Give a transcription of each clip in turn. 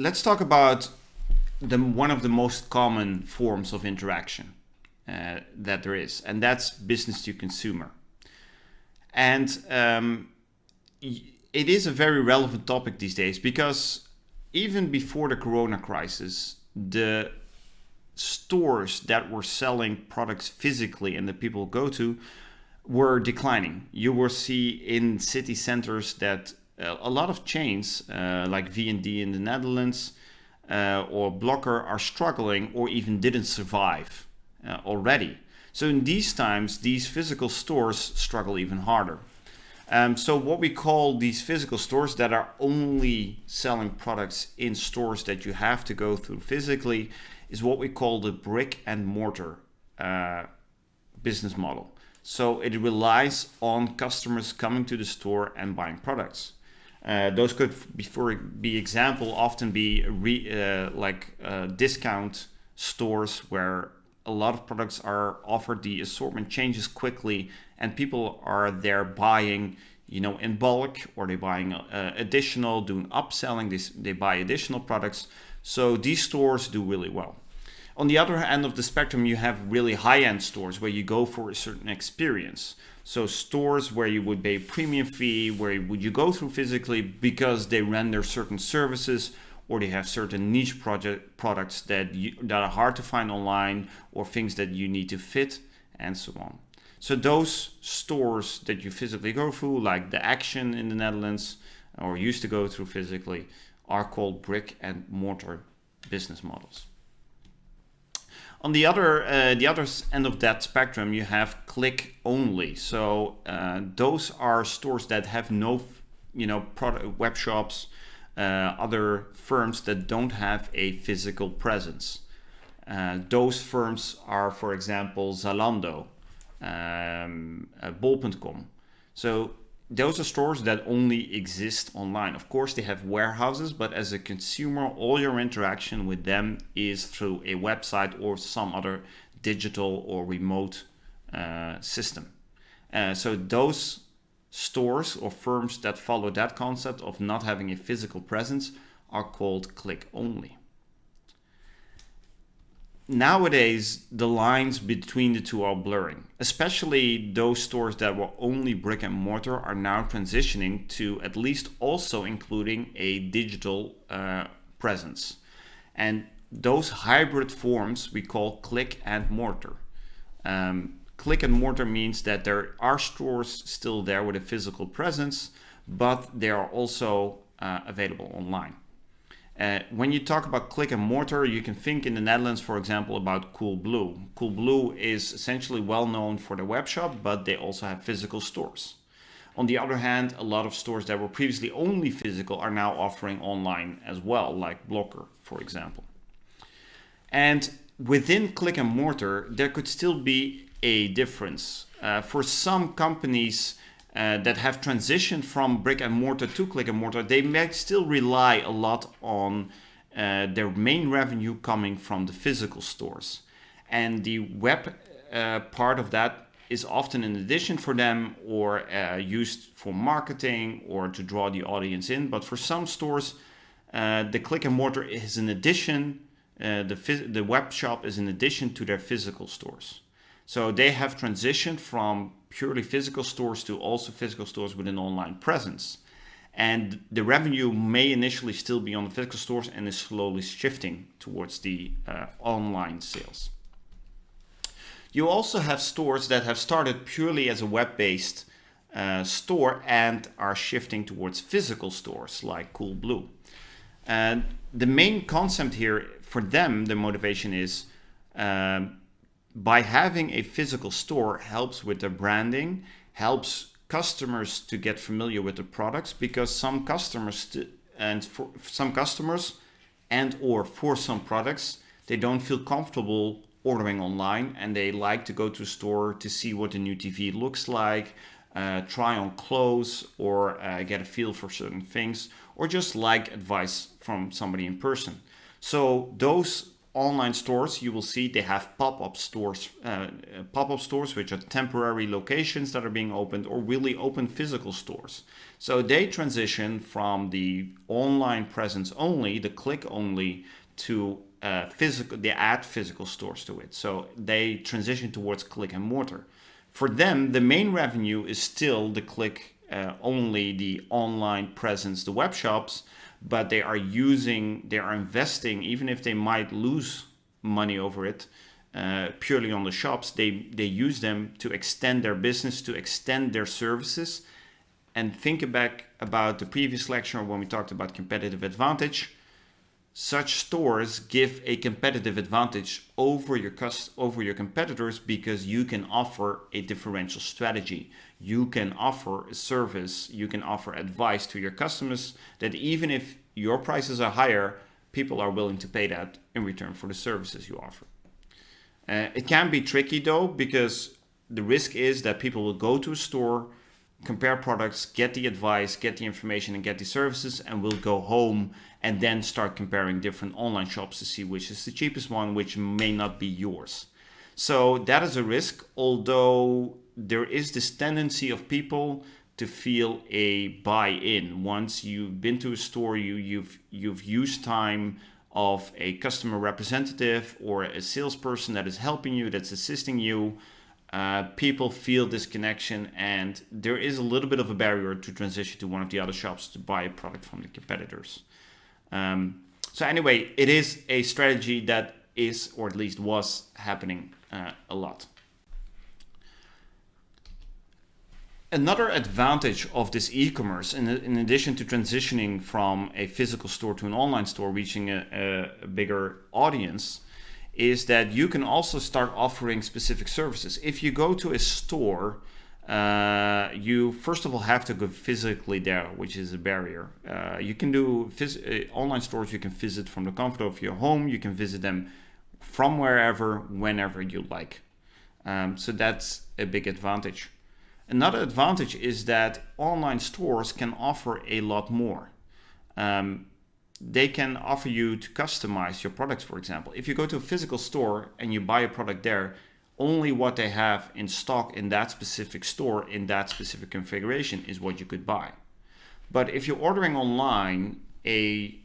let's talk about the one of the most common forms of interaction uh, that there is, and that's business to consumer. And um, it is a very relevant topic these days because even before the corona crisis, the stores that were selling products physically and that people go to were declining. You will see in city centers that a lot of chains uh, like V&D in the Netherlands uh, or Blokker are struggling or even didn't survive uh, already. So in these times, these physical stores struggle even harder. Um, so what we call these physical stores that are only selling products in stores that you have to go through physically is what we call the brick and mortar uh, business model. So it relies on customers coming to the store and buying products. Uh, those could, for be example, often be re, uh, like uh, discount stores where a lot of products are offered. The assortment changes quickly, and people are there buying, you know, in bulk, or they buying uh, additional, doing upselling. They they buy additional products. So these stores do really well. On the other end of the spectrum, you have really high-end stores where you go for a certain experience. So stores where you would pay premium fee, where would you go through physically because they render certain services or they have certain niche project products that you, that are hard to find online or things that you need to fit and so on. So those stores that you physically go through, like the Action in the Netherlands, or used to go through physically, are called brick and mortar business models. On the other, uh, the other end of that spectrum, you have click only. So uh, those are stores that have no, you know, product web shops, uh, other firms that don't have a physical presence. Uh, those firms are, for example, Zalando, um, uh, Bol.com. So those are stores that only exist online. Of course, they have warehouses, but as a consumer, all your interaction with them is through a website or some other digital or remote uh, system. Uh, so those stores or firms that follow that concept of not having a physical presence are called click only nowadays the lines between the two are blurring especially those stores that were only brick and mortar are now transitioning to at least also including a digital uh, presence. And those hybrid forms we call click and mortar. Um, click and mortar means that there are stores still there with a physical presence but they are also uh, available online uh, when you talk about click and mortar, you can think in the Netherlands, for example, about Coolblue. Coolblue is essentially well known for their web shop, but they also have physical stores. On the other hand, a lot of stores that were previously only physical are now offering online as well, like Blokker, for example. And within click and mortar, there could still be a difference. Uh, for some companies, uh, that have transitioned from brick and mortar to click and mortar, they might still rely a lot on uh, their main revenue coming from the physical stores. And the web uh, part of that is often an addition for them or uh, used for marketing or to draw the audience in. But for some stores, uh, the click and mortar is an addition, uh, the, the web shop is an addition to their physical stores. So they have transitioned from purely physical stores to also physical stores with an online presence. And the revenue may initially still be on the physical stores and is slowly shifting towards the uh, online sales. You also have stores that have started purely as a web-based uh, store and are shifting towards physical stores like Coolblue. And the main concept here for them, the motivation is um, by having a physical store helps with the branding, helps customers to get familiar with the products because some customers and for some customers and or for some products, they don't feel comfortable ordering online and they like to go to a store to see what the new TV looks like, uh, try on clothes or uh, get a feel for certain things or just like advice from somebody in person. So those online stores, you will see they have pop-up stores, uh, pop-up stores, which are temporary locations that are being opened or really open physical stores. So they transition from the online presence only, the click only, to uh, physical, they add physical stores to it. So they transition towards click and mortar. For them, the main revenue is still the click uh, only, the online presence, the web shops, but they are using, they are investing, even if they might lose money over it, uh, purely on the shops, they, they use them to extend their business, to extend their services. And think back about the previous lecture when we talked about competitive advantage such stores give a competitive advantage over your over your competitors because you can offer a differential strategy. You can offer a service, you can offer advice to your customers that even if your prices are higher, people are willing to pay that in return for the services you offer. Uh, it can be tricky though because the risk is that people will go to a store compare products, get the advice, get the information and get the services and we'll go home and then start comparing different online shops to see which is the cheapest one, which may not be yours. So that is a risk, although there is this tendency of people to feel a buy-in. Once you've been to a store, you, you've, you've used time of a customer representative or a salesperson that is helping you, that's assisting you, uh, people feel this connection and there is a little bit of a barrier to transition to one of the other shops to buy a product from the competitors. Um, so anyway, it is a strategy that is, or at least was happening uh, a lot. Another advantage of this e-commerce, in, in, addition to transitioning from a physical store to an online store, reaching a, a bigger audience, is that you can also start offering specific services. If you go to a store, uh, you first of all have to go physically there, which is a barrier. Uh, you can do uh, online stores, you can visit from the comfort of your home, you can visit them from wherever, whenever you like. Um, so that's a big advantage. Another advantage is that online stores can offer a lot more. Um, they can offer you to customize your products, for example. If you go to a physical store and you buy a product there, only what they have in stock in that specific store in that specific configuration is what you could buy. But if you're ordering online, a,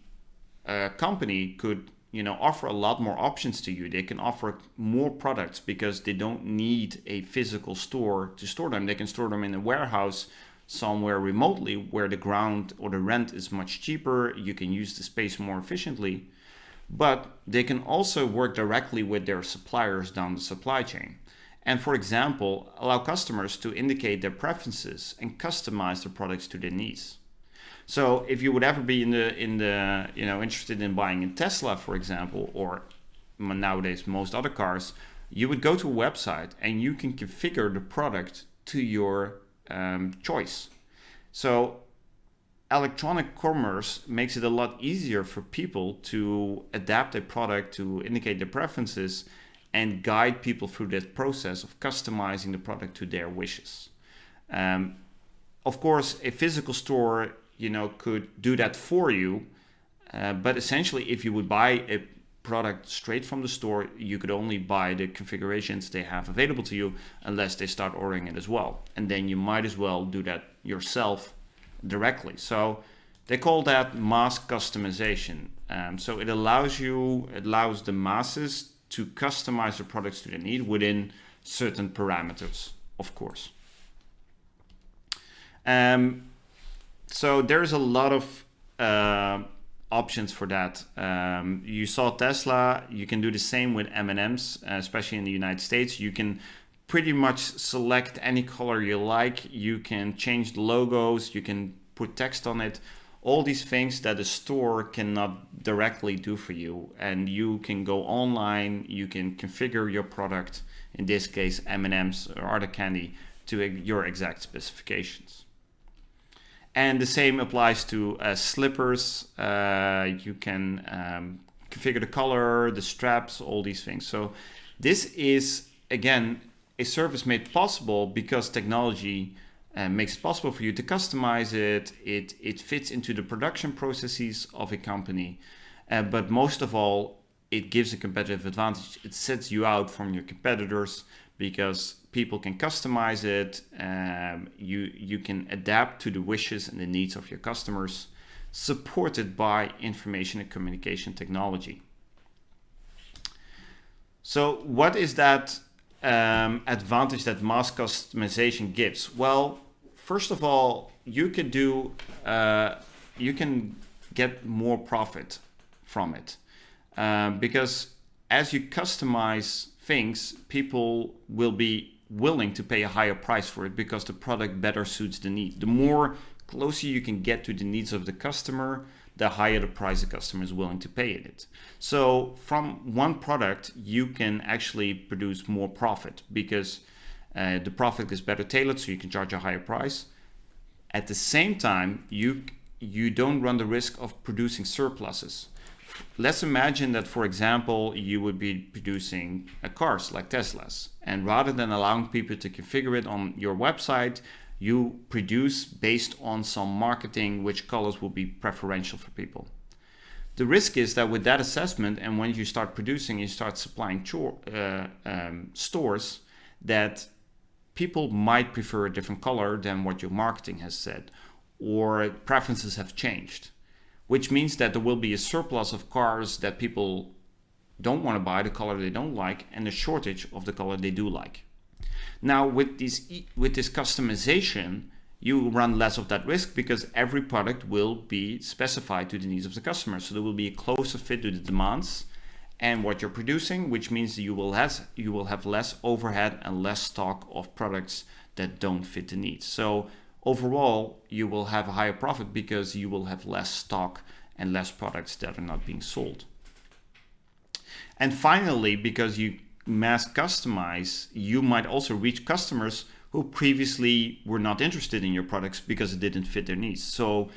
a company could you know offer a lot more options to you. They can offer more products because they don't need a physical store to store them. They can store them in a warehouse somewhere remotely where the ground or the rent is much cheaper, you can use the space more efficiently, but they can also work directly with their suppliers down the supply chain. And for example, allow customers to indicate their preferences and customize their products to their needs. So if you would ever be in the in the you know interested in buying a Tesla, for example, or nowadays most other cars, you would go to a website and you can configure the product to your um, choice. So electronic commerce makes it a lot easier for people to adapt a product to indicate their preferences and guide people through that process of customizing the product to their wishes. Um, of course, a physical store, you know, could do that for you, uh, but essentially, if you would buy a product straight from the store, you could only buy the configurations they have available to you unless they start ordering it as well. And then you might as well do that yourself directly. So they call that mass customization. Um, so it allows you, it allows the masses to customize the products to their need within certain parameters, of course. Um, so there's a lot of uh, options for that. Um, you saw Tesla, you can do the same with M&Ms, especially in the United States. You can pretty much select any color you like. You can change the logos, you can put text on it, all these things that a store cannot directly do for you. And you can go online, you can configure your product, in this case M&Ms or other candy, to your exact specifications. And the same applies to uh, slippers. Uh, you can um, configure the color, the straps, all these things. So this is, again, a service made possible because technology uh, makes it possible for you to customize it. It, it fits into the production processes of a company. Uh, but most of all, it gives a competitive advantage. It sets you out from your competitors because people can customize it. Um, you you can adapt to the wishes and the needs of your customers, supported by information and communication technology. So what is that um, advantage that mass customization gives? Well, first of all, you can do uh, you can get more profit from it um, because as you customize things, people will be willing to pay a higher price for it because the product better suits the need. The more closer you can get to the needs of the customer, the higher the price the customer is willing to pay in it. So from one product, you can actually produce more profit because uh, the profit is better tailored, so you can charge a higher price. At the same time, you you don't run the risk of producing surpluses. Let's imagine that, for example, you would be producing a cars like Teslas, and rather than allowing people to configure it on your website, you produce based on some marketing which colors will be preferential for people. The risk is that with that assessment and when you start producing, you start supplying uh, um, stores that people might prefer a different color than what your marketing has said or preferences have changed, which means that there will be a surplus of cars that people don't want to buy the color they don't like and a shortage of the color they do like. Now with this, with this customization, you run less of that risk because every product will be specified to the needs of the customer. So there will be a closer fit to the demands and what you're producing, which means you will have, you will have less overhead and less stock of products that don't fit the needs. So overall, you will have a higher profit because you will have less stock and less products that are not being sold. And finally, because you mass customize, you might also reach customers who previously were not interested in your products because it didn't fit their needs. So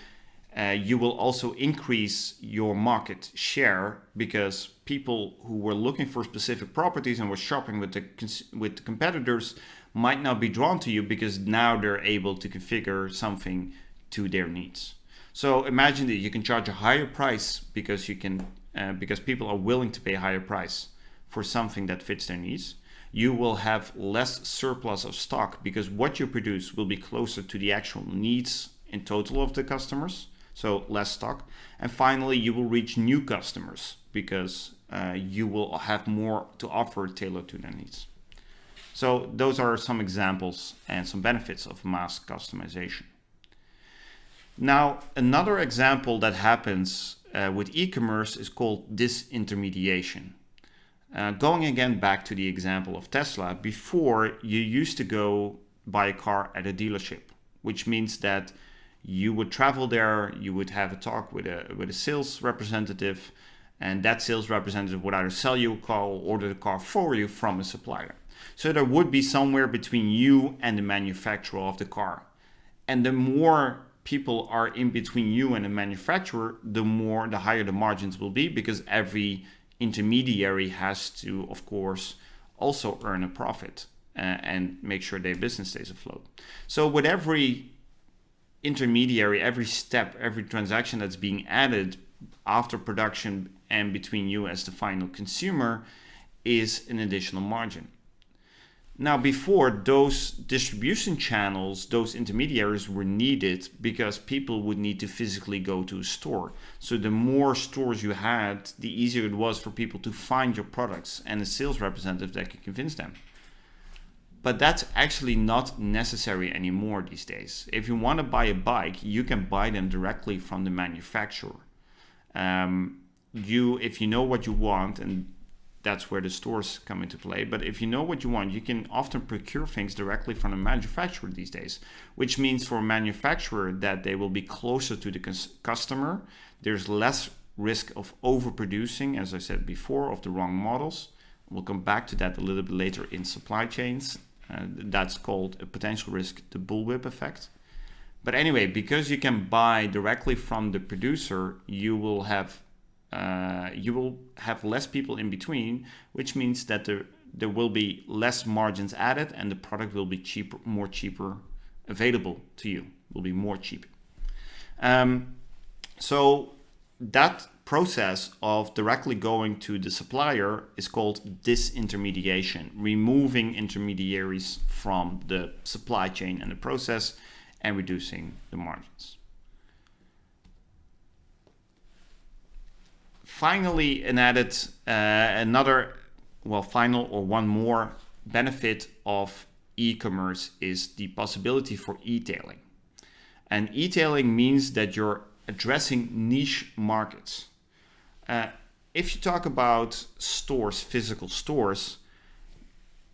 uh, you will also increase your market share because people who were looking for specific properties and were shopping with the with the competitors might not be drawn to you because now they're able to configure something to their needs. So imagine that you can charge a higher price because you can uh, because people are willing to pay a higher price for something that fits their needs. You will have less surplus of stock because what you produce will be closer to the actual needs in total of the customers so less stock. And finally, you will reach new customers because uh, you will have more to offer tailored to their needs. So those are some examples and some benefits of mass customization. Now, another example that happens uh, with e-commerce is called disintermediation. Uh, going again back to the example of Tesla, before you used to go buy a car at a dealership, which means that you would travel there, you would have a talk with a, with a sales representative, and that sales representative would either sell you a car or order the car for you from a supplier. So there would be somewhere between you and the manufacturer of the car. And the more people are in between you and the manufacturer, the more, the higher the margins will be because every intermediary has to, of course, also earn a profit uh, and make sure their business stays afloat. So with every intermediary, every step, every transaction that's being added after production and between you as the final consumer is an additional margin. Now before those distribution channels, those intermediaries were needed because people would need to physically go to a store. So the more stores you had, the easier it was for people to find your products and a sales representative that could convince them. But that's actually not necessary anymore these days. If you want to buy a bike, you can buy them directly from the manufacturer. Um, you, if you know what you want, and that's where the stores come into play. But if you know what you want, you can often procure things directly from the manufacturer these days, which means for a manufacturer that they will be closer to the customer. There's less risk of overproducing, as I said before, of the wrong models. We'll come back to that a little bit later in supply chains uh, that's called a potential risk, the bullwhip effect. But anyway, because you can buy directly from the producer, you will have uh, you will have less people in between, which means that there there will be less margins added, and the product will be cheaper, more cheaper, available to you. Will be more cheap. Um, so that process of directly going to the supplier is called disintermediation, removing intermediaries from the supply chain and the process and reducing the margins. Finally, an added, uh, another, well, final or one more benefit of e-commerce is the possibility for e-tailing. And e-tailing means that you're addressing niche markets. Uh, if you talk about stores, physical stores,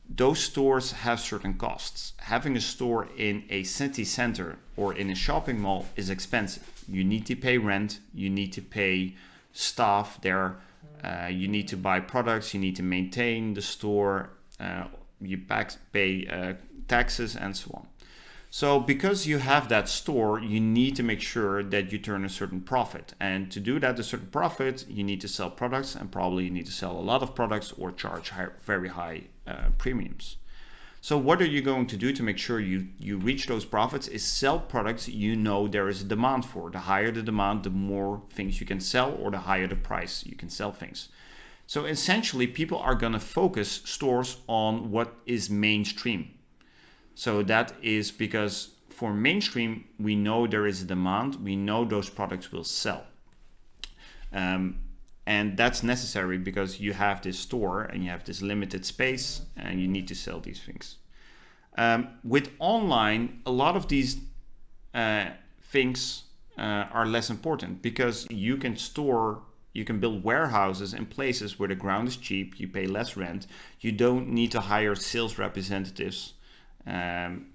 those stores have certain costs. Having a store in a city center or in a shopping mall is expensive. You need to pay rent, you need to pay staff there, uh, you need to buy products, you need to maintain the store, uh, you pay uh, taxes and so on. So because you have that store, you need to make sure that you turn a certain profit. And to do that, a certain profit, you need to sell products and probably you need to sell a lot of products or charge high, very high uh, premiums. So what are you going to do to make sure you, you reach those profits is sell products you know there is a demand for. The higher the demand, the more things you can sell or the higher the price you can sell things. So essentially people are going to focus stores on what is mainstream. So that is because for mainstream, we know there is a demand, we know those products will sell. Um, and that's necessary because you have this store and you have this limited space and you need to sell these things. Um, with online, a lot of these uh, things uh, are less important because you can store, you can build warehouses in places where the ground is cheap, you pay less rent, you don't need to hire sales representatives um,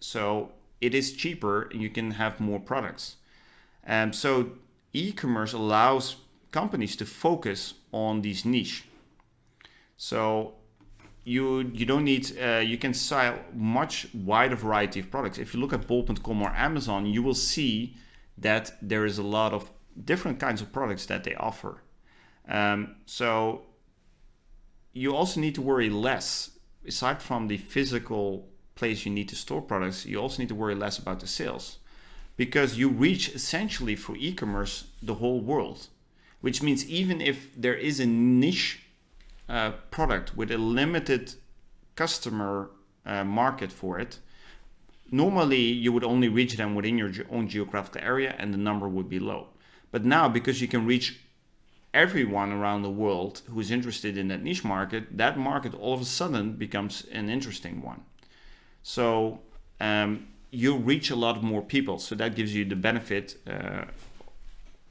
so it is cheaper and you can have more products. Um, so e-commerce allows companies to focus on these niche. So you you don't need uh, you can sell much wider variety of products. If you look at bol.com or Amazon, you will see that there is a lot of different kinds of products that they offer. Um, so you also need to worry less aside from the physical place you need to store products, you also need to worry less about the sales because you reach essentially for e-commerce the whole world, which means even if there is a niche uh, product with a limited customer uh, market for it, normally you would only reach them within your own geographical area and the number would be low. But now because you can reach everyone around the world who is interested in that niche market, that market all of a sudden becomes an interesting one. So um, you reach a lot more people. So that gives you the benefit uh,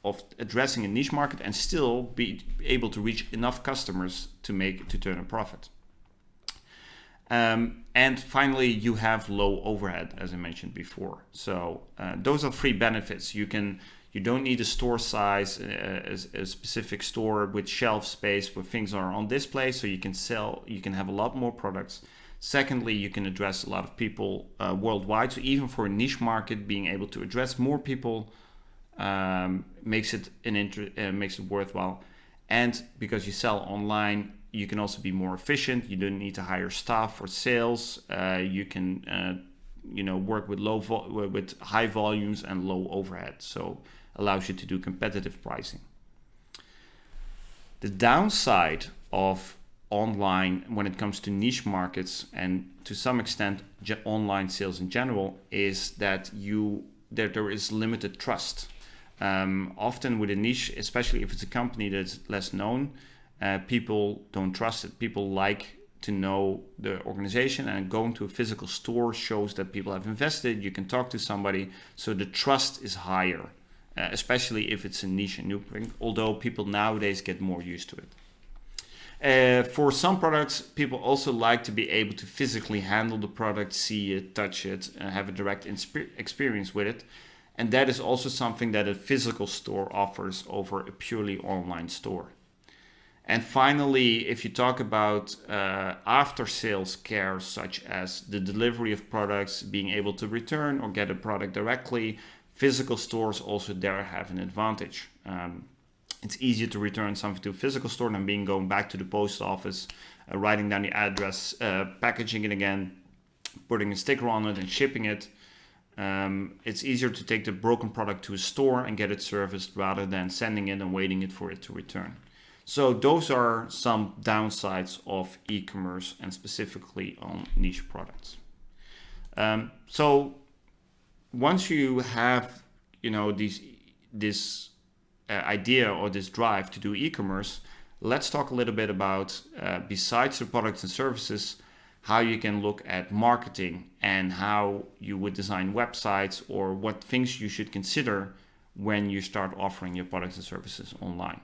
of addressing a niche market and still be able to reach enough customers to make to turn a profit. Um, and finally, you have low overhead, as I mentioned before. So uh, those are three benefits. You can you don't need a store size, uh, a, a, specific store with shelf space where things are on display, so you can sell, you can have a lot more products. Secondly, you can address a lot of people uh, worldwide. So even for a niche market, being able to address more people um, makes it an inter uh, makes it worthwhile. And because you sell online, you can also be more efficient. You don't need to hire staff for sales. Uh, you can, uh, you know, work with low with high volumes and low overhead. So allows you to do competitive pricing. The downside of online when it comes to niche markets and to some extent online sales in general is that you that there is limited trust. Um, often with a niche, especially if it's a company that's less known, uh, people don't trust it. People like to know the organization and going to a physical store shows that people have invested. You can talk to somebody, so the trust is higher uh, especially if it's a niche and new thing, although people nowadays get more used to it. Uh, for some products, people also like to be able to physically handle the product, see it, touch it, and have a direct experience with it. And that is also something that a physical store offers over a purely online store. And finally, if you talk about uh, after sales care, such as the delivery of products, being able to return or get a product directly, physical stores also there have an advantage. Um, it's easier to return something to a physical store than being going back to the post office, uh, writing down the address, uh, packaging it again, putting a sticker on it and shipping it. Um, it's easier to take the broken product to a store and get it serviced rather than sending it and waiting it for it to return. So those are some downsides of e-commerce and specifically on niche products. Um, so once you have, you know, these, this uh, idea or this drive to do e-commerce, let's talk a little bit about, uh, besides the products and services, how you can look at marketing and how you would design websites or what things you should consider when you start offering your products and services online.